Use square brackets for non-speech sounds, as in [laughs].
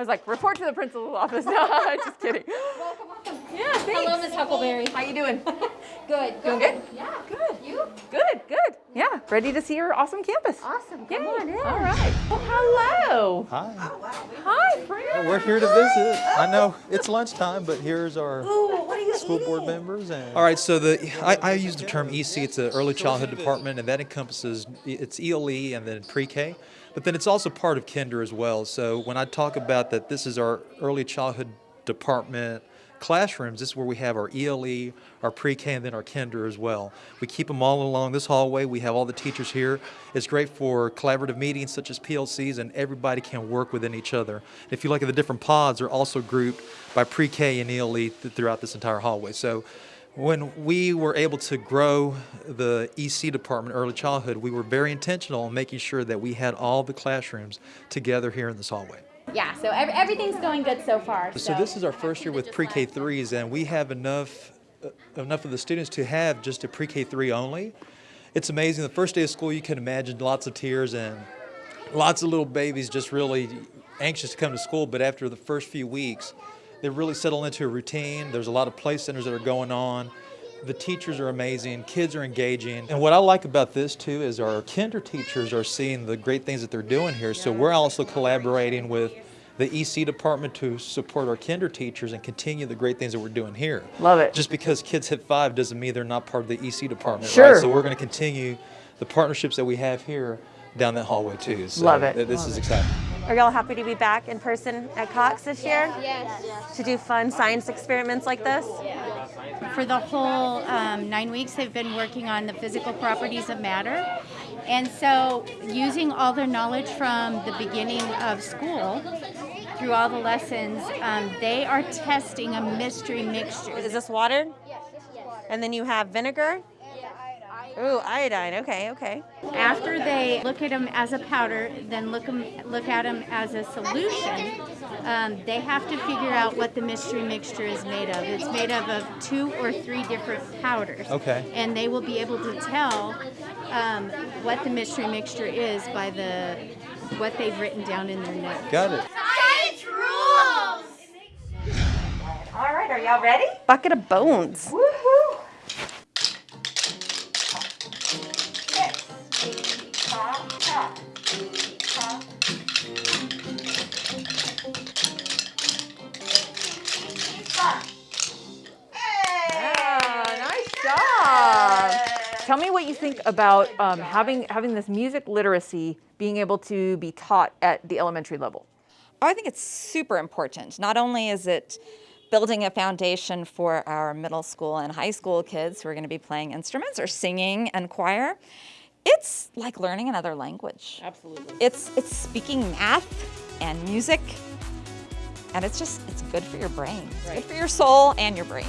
was like, report to the principal's office. [laughs] No, just kidding. Welcome, welcome. Yeah, thanks. Hello, Miss Huckleberry. How you doing? [laughs] Good. Doing good? Yeah. Good. You? Good, good. Yeah, ready to see your awesome campus. Awesome. Yay. Come on in. All right. Well, hello. Hi. Hi, friend. We're here to visit. I know it's lunchtime, but here's our Ooh, what are you school board members. And all right, so the I, I use the term EC. It's an early childhood department, and that encompasses it's ELE and then pre-K, but then it's also part of Kinder as well. So when I talk about that, this is our early childhood department classrooms. This is where we have our ELE, our pre-K, and then our Kinder as well. We keep them all along this hallway. We have all the teachers here. It's great for collaborative meetings such as PLCs, and everybody can work within each other. If you look at the different pods, they're also grouped by pre-K and ELE th- throughout this entire hallway. So when we were able to grow the EC department, early childhood, we were very intentional in making sure that we had all the classrooms together here in this hallway. Yeah. So ev- everything's going good so far. So this is our first year with pre-K threes, and we have enough uh, enough of the students to have just a pre-K three only. It's amazing. The first day of school, you can imagine lots of tears and lots of little babies just really anxious to come to school. But after the first few weeks, they really settle into a routine. There's a lot of play centers that are going on. The teachers are amazing. Kids are engaging. And what I like about this too is our kinder teachers are seeing the great things that they're doing here. So we're also collaborating with the EC department to support our kinder teachers and continue the great things that we're doing here. Love it. Just because kids hit five doesn't mean they're not part of the EC department, Sure. right? So we're going to continue the partnerships that we have here down that hallway too. So Love it. th- This Love is it. exciting. Are y'all happy to be back in person at Cox this year Yes. to do fun science experiments like this? For the whole um, nine weeks, they've been working on the physical properties of matter. And so, using all their knowledge from the beginning of school through all the lessons, um, they are testing a mystery mixture. Is this water? Yes, and then you have vinegar? Ooh, iodine. Okay, okay. After they look at them as a powder, then look 'em, look at them as a solution, um, they have to figure out what the mystery mixture is made of. It's made of, of two or three different powders. Okay. And they will be able to tell um, what the mystery mixture is by the what they've written down in their notes. Got it. Science rules. All right, are y'all ready? Bucket of bones. Woohoo. Tell me what you think about um, having having this music literacy being able to be taught at the elementary level. I think it's super important. Not only is it building a foundation for our middle school and high school kids who are going to be playing instruments or singing and choir, it's like learning another language. Absolutely. It's it's speaking math and music, and it's just it's good for your brain. It's good for your soul and your brain.